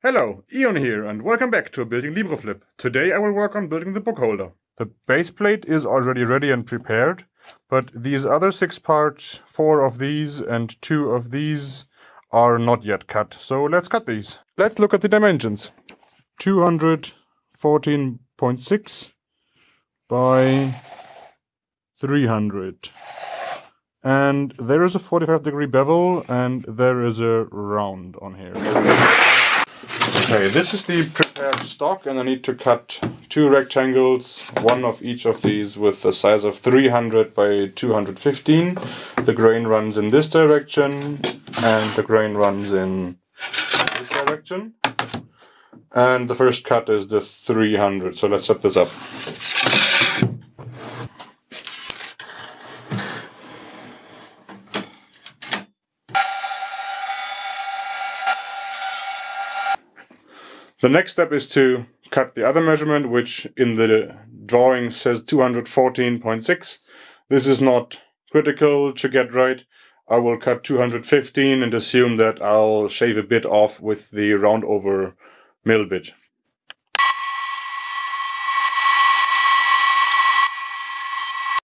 Hello, Ion here, and welcome back to Building LibreFlip. Today I will work on building the book holder. The base plate is already ready and prepared, but these other six parts, four of these and two of these, are not yet cut. So let's cut these. Let's look at the dimensions. 214.6 by 300. And there is a 45 degree bevel and there is a round on here. Okay, this is the prepared stock and I need to cut two rectangles, one of each of these with the size of 300 by 215. The grain runs in this direction and the grain runs in this direction. And the first cut is the 300, so let's set this up. The next step is to cut the other measurement, which in the drawing says 214.6. This is not critical to get right. I will cut 215 and assume that I'll shave a bit off with the round over mill bit.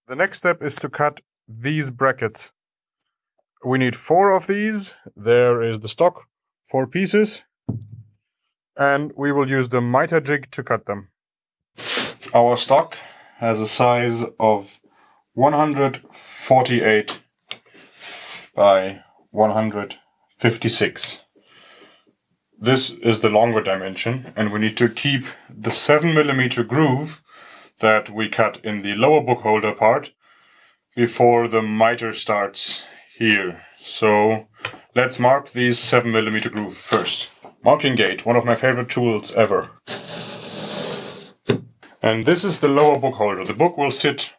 The next step is to cut these brackets. We need four of these. There is the stock, four pieces and we will use the miter jig to cut them. Our stock has a size of 148 by 156. This is the longer dimension and we need to keep the 7 millimeter groove that we cut in the lower book holder part before the miter starts here. So let's mark these 7 millimeter groove first. Marking gauge, one of my favorite tools ever. And this is the lower book holder. The book will sit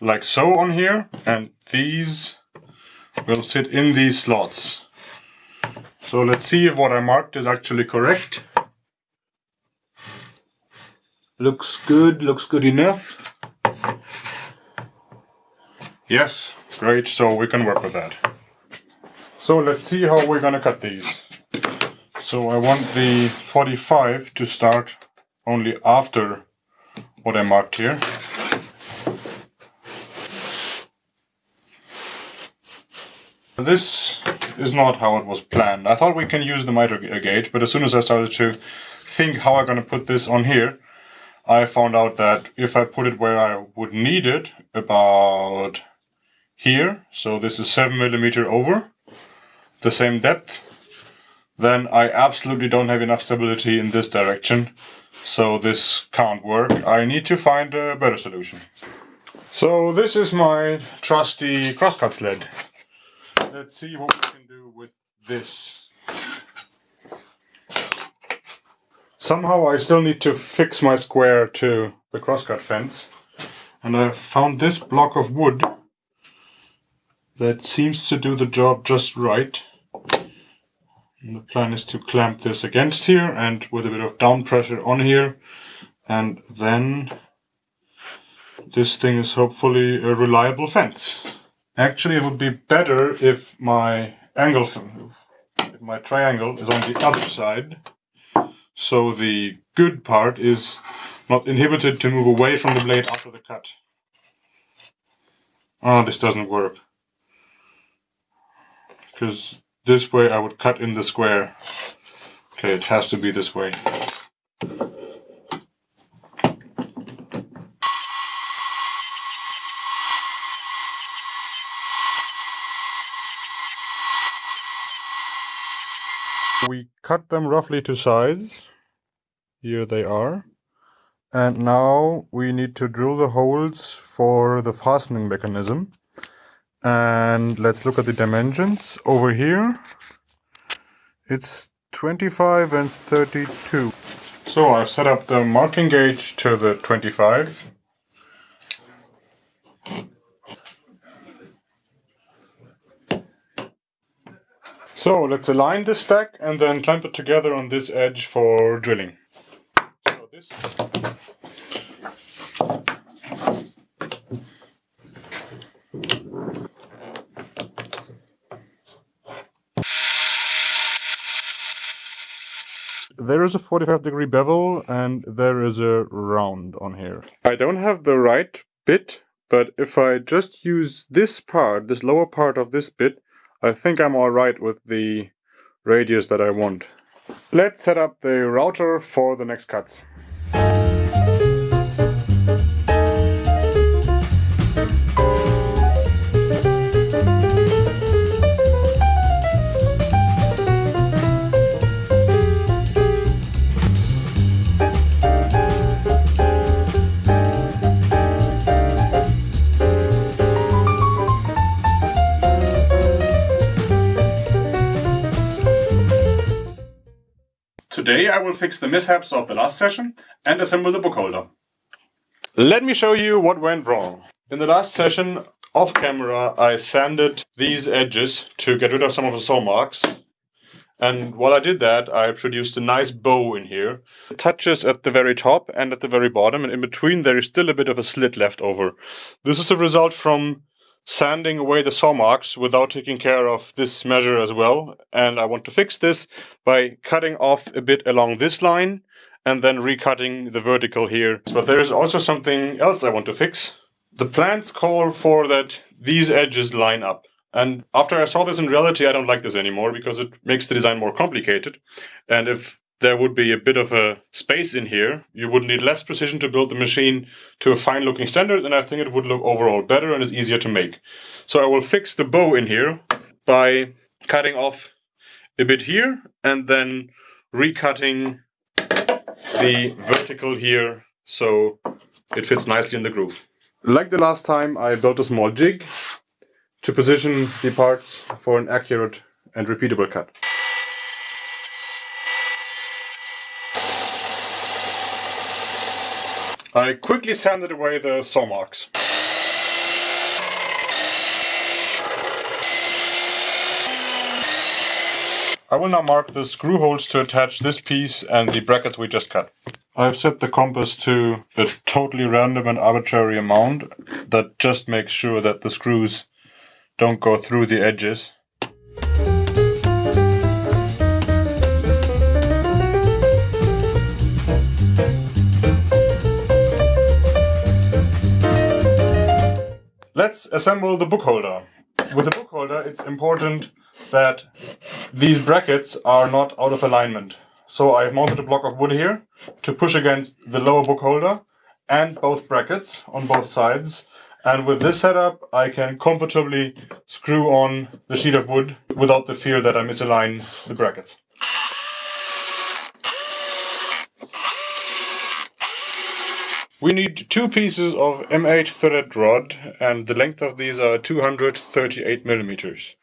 like so on here, and these will sit in these slots. So let's see if what I marked is actually correct. Looks good, looks good enough. Yes, great, so we can work with that. So let's see how we're gonna cut these. So I want the 45 to start only after what I marked here. This is not how it was planned. I thought we can use the miter gauge, but as soon as I started to think how I'm going to put this on here, I found out that if I put it where I would need it, about here, so this is 7 millimeter over, the same depth, then I absolutely don't have enough stability in this direction. So this can't work. I need to find a better solution. So this is my trusty crosscut sled. Let's see what we can do with this. Somehow I still need to fix my square to the crosscut fence. And I found this block of wood that seems to do the job just right. And the plan is to clamp this against here and with a bit of down pressure on here. And then this thing is hopefully a reliable fence. Actually, it would be better if my angle, if my triangle is on the other side. So the good part is not inhibited to move away from the blade after the cut. Oh, this doesn't work. Because this way I would cut in the square. Okay, it has to be this way. We cut them roughly to size. Here they are. And now we need to drill the holes for the fastening mechanism. And let's look at the dimensions. Over here, it's 25 and 32. So I've set up the marking gauge to the 25. So let's align this stack and then clamp it together on this edge for drilling. So this there is a 45 degree bevel and there is a round on here. I don't have the right bit, but if I just use this part, this lower part of this bit, I think I'm alright with the radius that I want. Let's set up the router for the next cuts. Today I will fix the mishaps of the last session and assemble the book holder. Let me show you what went wrong. In the last session, off camera, I sanded these edges to get rid of some of the saw marks. And while I did that, I produced a nice bow in here. It touches at the very top and at the very bottom, and in between there is still a bit of a slit left over. This is a result from sanding away the saw marks without taking care of this measure as well. And I want to fix this by cutting off a bit along this line and then recutting the vertical here. But there is also something else I want to fix. The plans call for that these edges line up. And after I saw this in reality, I don't like this anymore because it makes the design more complicated. And if there would be a bit of a space in here. You would need less precision to build the machine to a fine looking standard and I think it would look overall better and is easier to make. So I will fix the bow in here by cutting off a bit here and then recutting the vertical here so it fits nicely in the groove. Like the last time I built a small jig to position the parts for an accurate and repeatable cut. I quickly sanded away the saw marks. I will now mark the screw holes to attach this piece and the brackets we just cut. I've set the compass to a totally random and arbitrary amount that just makes sure that the screws don't go through the edges. Let's assemble the book holder. With the book holder, it's important that these brackets are not out of alignment. So I've mounted a block of wood here to push against the lower book holder and both brackets on both sides. And with this setup, I can comfortably screw on the sheet of wood without the fear that I misalign the brackets. We need two pieces of M8 threaded rod and the length of these are 238 millimeters.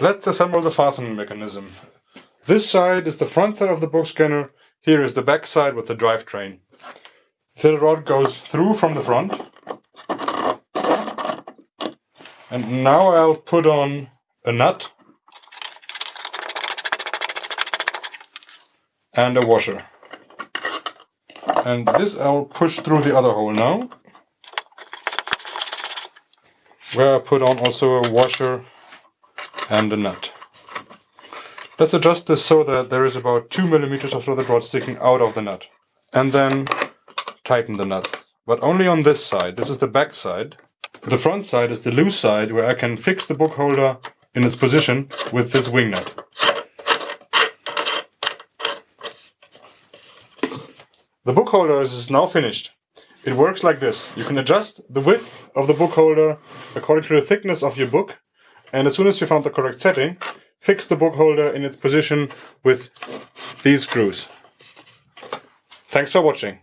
Let's assemble the fastening mechanism. This side is the front side of the book scanner, here is the back side with the drivetrain. The rod goes through from the front And now I'll put on a nut and a washer. And this I'll push through the other hole now. Where I put on also a washer and a nut. Let's adjust this so that there is about 2 millimeters of threaded rod sticking out of the nut. And then tighten the nut. But only on this side. This is the back side. The front side is the loose side where I can fix the book holder in its position with this wing nut. The book holder is now finished. It works like this. You can adjust the width of the book holder according to the thickness of your book and as soon as you found the correct setting, fix the book holder in its position with these screws. Thanks for watching.